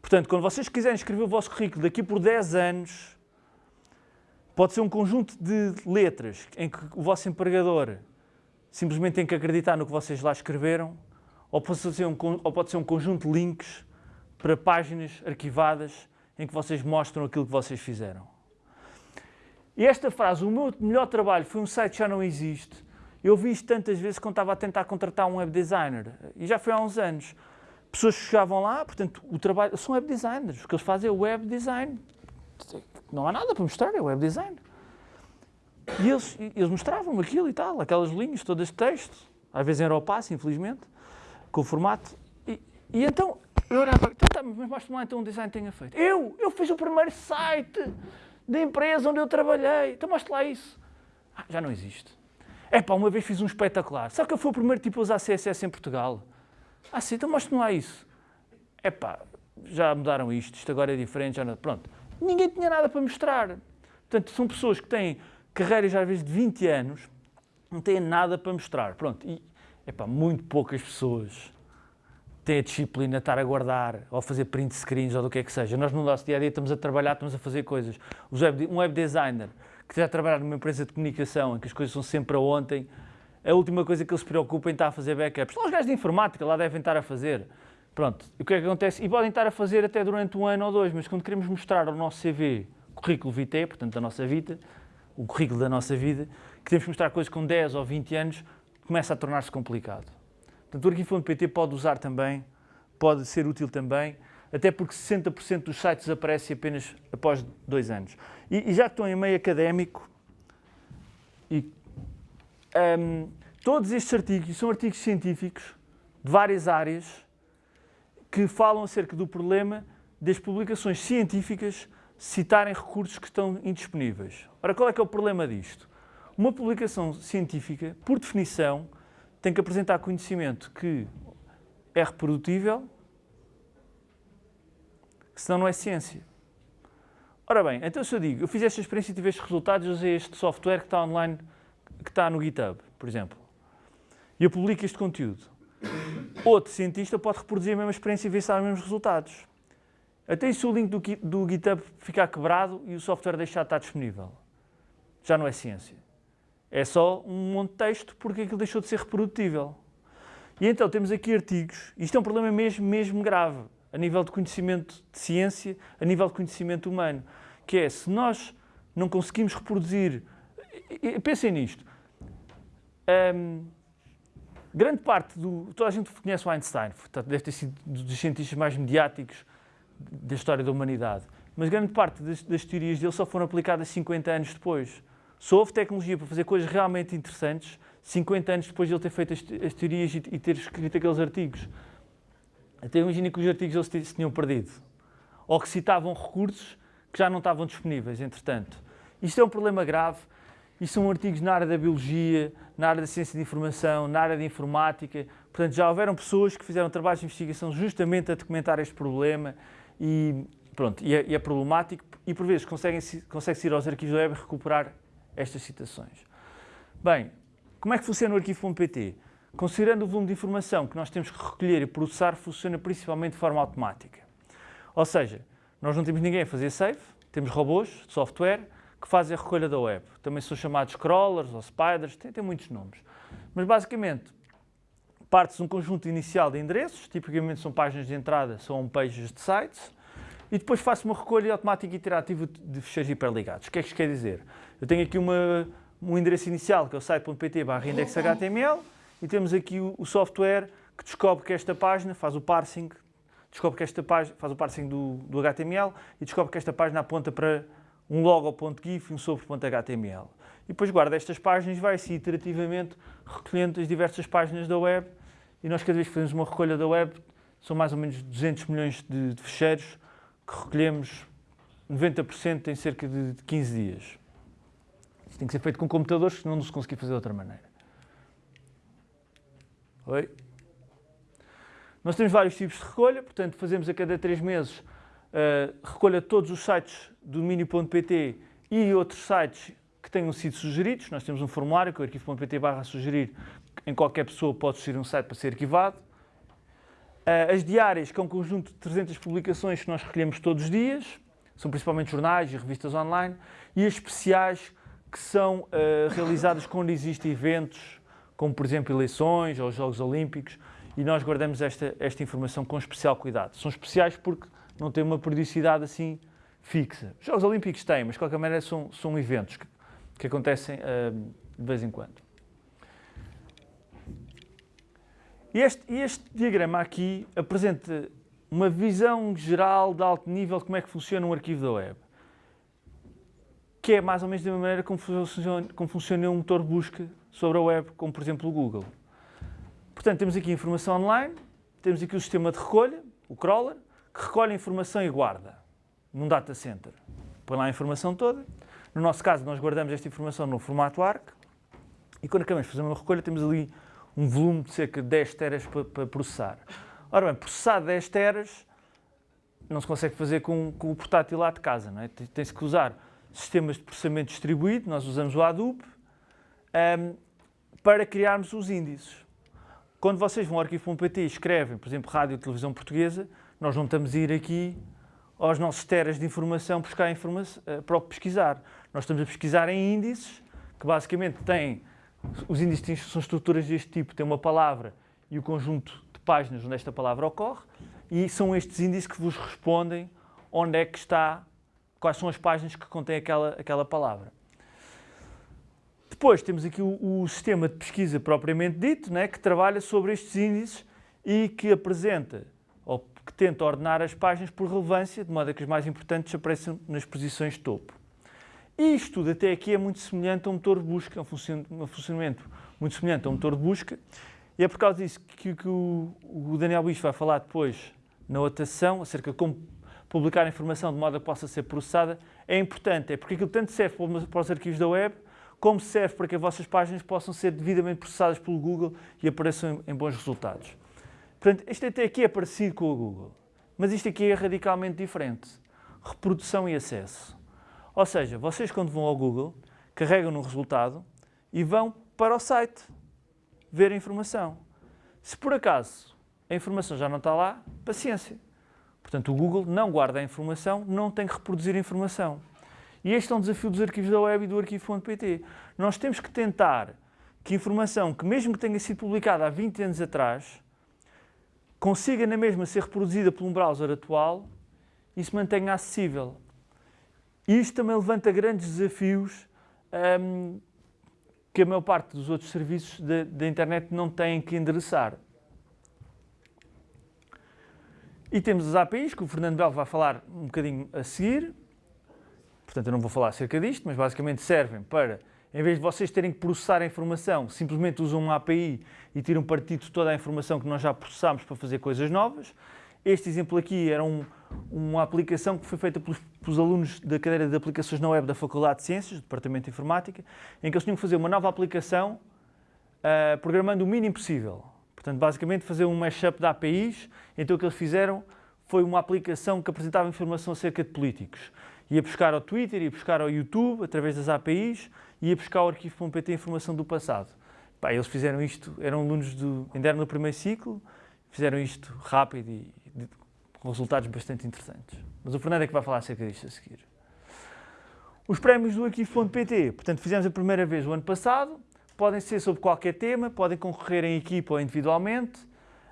Portanto, quando vocês quiserem escrever o vosso currículo daqui por 10 anos, Pode ser um conjunto de letras em que o vosso empregador simplesmente tem que acreditar no que vocês lá escreveram, ou pode ser um, ou pode ser um conjunto de links para páginas arquivadas em que vocês mostram aquilo que vocês fizeram. E esta frase, o meu melhor trabalho foi um site que já não existe, eu vi isto tantas vezes quando estava a tentar contratar um web designer, e já foi há uns anos. Pessoas chegavam lá, portanto, o trabalho, são web designers, o que eles fazem é web design não há nada para mostrar, é web design. E eles, eles mostravam aquilo e tal, aquelas linhas todas de texto, às vezes em Aeropass, infelizmente, com o formato. E, e então, eu olhava, então, tá, mas mostra-me lá então um design que tenha feito. Eu, eu fiz o primeiro site da empresa onde eu trabalhei, então mostra lá isso. Ah, já não existe. É pá, uma vez fiz um espetacular. Sabe que eu fui o primeiro tipo a usar CSS em Portugal? Ah sim, então mostra-me lá isso. É pá, já mudaram isto, isto agora é diferente, já não... Pronto ninguém tinha nada para mostrar. Portanto, são pessoas que têm carreiras às vezes de 20 anos, não têm nada para mostrar. Pronto, e epá, muito poucas pessoas têm a disciplina de estar a guardar ou a fazer print screens ou do que é que seja. Nós no nosso dia a dia estamos a trabalhar, estamos a fazer coisas. Um web designer que já trabalha numa empresa de comunicação em que as coisas são sempre a ontem, a última coisa que eles se preocupam estar a fazer backups. São os gajos de informática, lá devem estar a fazer. Pronto, e o que é que acontece? E podem estar a fazer até durante um ano ou dois, mas quando queremos mostrar o nosso CV, currículo vitae, portanto da nossa vida, o currículo da nossa vida, queremos mostrar coisas com 10 ou 20 anos, começa a tornar-se complicado. Portanto, o arquivo.pt pode usar também, pode ser útil também, até porque 60% dos sites aparecem apenas após dois anos. E, e já que estão em meio académico, e, um, todos estes artigos são artigos científicos de várias áreas, que falam acerca do problema das publicações científicas citarem recursos que estão indisponíveis. Ora, qual é que é o problema disto? Uma publicação científica, por definição, tem que apresentar conhecimento que é reprodutível, senão não é ciência. Ora bem, então se eu digo, eu fiz esta experiência e tive estes resultados, usei este software que está online, que está no GitHub, por exemplo, e eu publico este conteúdo. Outro cientista pode reproduzir a mesma experiência e ver se há os mesmos resultados. Até se o link do, do GitHub ficar quebrado e o software deixar de estar disponível. Já não é ciência. É só um monte de texto porque aquilo deixou de ser reprodutível. E então temos aqui artigos, isto é um problema mesmo, mesmo grave, a nível de conhecimento de ciência, a nível de conhecimento humano, que é, se nós não conseguimos reproduzir, pensem nisto, um, grande parte do... Toda a gente conhece o Einstein, deve ter sido dos cientistas mais mediáticos da história da humanidade. Mas grande parte das, das teorias dele só foram aplicadas 50 anos depois. Só houve tecnologia para fazer coisas realmente interessantes 50 anos depois de ele ter feito as, as teorias e, e, ter escrito aqueles artigos. Até imagina que os artigos eles se tinham perdido. Ou que citavam recursos que já não estavam disponíveis, entretanto. Isto é um problema grave e são artigos na área da biologia, na área da ciência de informação, na área da informática. Portanto, já houveram pessoas que fizeram trabalhos de investigação justamente a documentar este problema e, pronto, e, é, e é problemático e, por vezes, consegue-se consegue ir aos arquivos web e recuperar estas citações. Bem, como é que funciona o arquivo.pt? Considerando o volume de informação que nós temos que recolher e processar, funciona principalmente de forma automática. Ou seja, nós não temos ninguém a fazer save, temos robôs, software, que fazem a recolha da web. Também são chamados crawlers ou spiders, tem, tem muitos nomes. Mas basicamente, parte-se um conjunto inicial de endereços, tipicamente são páginas de entrada, são homepages de sites, e depois faço uma recolha automática iterativa de fecheiros hiperligados. O que é que isto quer dizer? Eu tenho aqui uma, um endereço inicial, que é o site.pt barra index.html, e temos aqui o, o, software que descobre que esta página faz o parsing, descobre que esta página faz o parsing do, do HTML e descobre que esta página aponta para um logo.gif e um sobre.html. E depois guarda estas páginas e vai-se iterativamente recolhendo as diversas páginas da web e nós cada vez que fazemos uma recolha da web são mais ou menos 200 milhões de, de fecheiros que recolhemos 90% em cerca de 15 dias. Isso tem que ser feito com computadores, senão não se conseguir fazer de outra maneira. Oi? Nós temos vários tipos de recolha, portanto fazemos a cada 3 meses uh, recolha de todos os sites do domínio.pt e outros sites que tenham sido sugeridos. Nós temos um formulário que é o arquivo.pt barra sugerir, em qualquer pessoa pode sugerir um site para ser arquivado. Uh, as diárias, que é um conjunto de 300 publicações que nós recolhemos todos os dias, são principalmente jornais e revistas online, e as especiais, que são uh, realizadas quando existem eventos, como por exemplo eleições ou Jogos Olímpicos, e nós guardamos esta, esta informação com especial cuidado. São especiais porque não têm uma periodicidade assim fixa. Os Jogos Olímpicos têm, mas de qualquer maneira são, são eventos que, que acontecem uh, de vez em quando. E este, este, diagrama aqui apresenta uma visão geral de alto nível de como é que funciona um arquivo da web. Que é mais ou menos da mesma maneira como funciona, como funciona um motor de busca sobre a web, como por exemplo o Google. Portanto, temos aqui informação online, temos aqui o sistema de recolha, o crawler, que recolhe a informação e guarda num data center. Põe lá a informação toda. No nosso caso, nós guardamos esta informação no formato ARC e quando acabamos de fazer uma recolha, temos ali um volume de cerca de 10 teras para, para processar. Ora bem, processar 10 teras não se consegue fazer com, com o portátil lá de casa, não é? Tem-se que usar sistemas de processamento distribuído, nós usamos o Hadoop, um, para criarmos os índices. Quando vocês vão ao arquivo.pt e escrevem, por exemplo, Rádio e Televisão Portuguesa, nós não estamos a ir aqui aos nossos teras de informação buscar informação, uh, para pesquisar. Nós estamos a pesquisar em índices, que basicamente têm os índices são estruturas deste tipo, têm uma palavra e o conjunto de páginas onde esta palavra ocorre, e são estes índices que vos respondem onde é que está, quais são as páginas que contêm aquela, aquela palavra. Depois temos aqui o, o sistema de pesquisa propriamente dito, né, que trabalha sobre estes índices e que apresenta, ou que tenta ordenar as páginas por relevância, de modo a que as mais importantes apareçam nas posições de topo. Isto tudo até aqui é muito semelhante a um motor de busca, um funcionamento muito semelhante a um motor de busca, e é por causa disso que, que o, o, Daniel Bicho vai falar depois na outra sessão, acerca de como publicar informação de modo a que possa ser processada, é importante, é porque aquilo tanto serve para os arquivos da web, como serve para que as vossas páginas possam ser devidamente processadas pelo Google e apareçam em, em bons resultados. Portanto, isto até aqui é parecido com o Google, mas isto aqui é radicalmente diferente. Reprodução e acesso. Ou seja, vocês quando vão ao Google, carregam no resultado e vão para o site ver a informação. Se por acaso a informação já não está lá, paciência. Portanto, o Google não guarda a informação, não tem que reproduzir a informação. E este é um desafio dos arquivos da web e do arquivo.pt. Nós temos que tentar que informação que mesmo que tenha sido publicada há 20 anos atrás, consiga na mesma ser reproduzida por um browser atual e se mantenha acessível. Isto também levanta grandes desafios um, que a maior parte dos outros serviços da internet não têm que endereçar. E temos as APIs, que o Fernando Belo vai falar um bocadinho a seguir. Portanto, eu não vou falar acerca disto, mas basicamente servem para, em vez de vocês terem que processar a informação, simplesmente usam uma API e tiram partido de toda a informação que nós já processámos para fazer coisas novas. Este exemplo aqui era um, uma aplicação que foi feita pelos, pelos, alunos da cadeira de aplicações na web da Faculdade de Ciências, do Departamento de Informática, em que eles tinham que fazer uma nova aplicação uh, programando o mínimo possível. Portanto, basicamente fazer um mashup de APIs, então o que eles fizeram foi uma aplicação que apresentava informação acerca de políticos. Ia buscar ao Twitter, ia buscar ao YouTube, através das APIs, ia buscar ao arquivo.pt informação do passado. Pá, eles fizeram isto, eram alunos do, ainda eram no primeiro ciclo, fizeram isto rápido e com resultados bastante interessantes. Mas o Fernando é que vai falar acerca disto a seguir. Os prémios do Arquivo.pt, portanto, fizemos a primeira vez o ano passado, podem ser sobre qualquer tema, podem concorrer em equipa ou individualmente.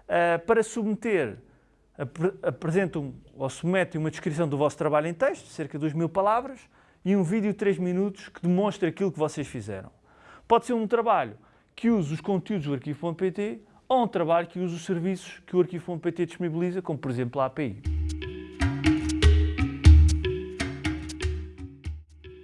Uh, para submeter, ap apresentam ou submetem uma descrição do vosso trabalho em texto, cerca de 2 mil palavras, e um vídeo de 3 minutos que demonstra aquilo que vocês fizeram. Pode ser um trabalho que use os conteúdos do Arquivo.pt ou um trabalho que use os serviços que o Arquivo.pt disponibiliza, como por exemplo a API.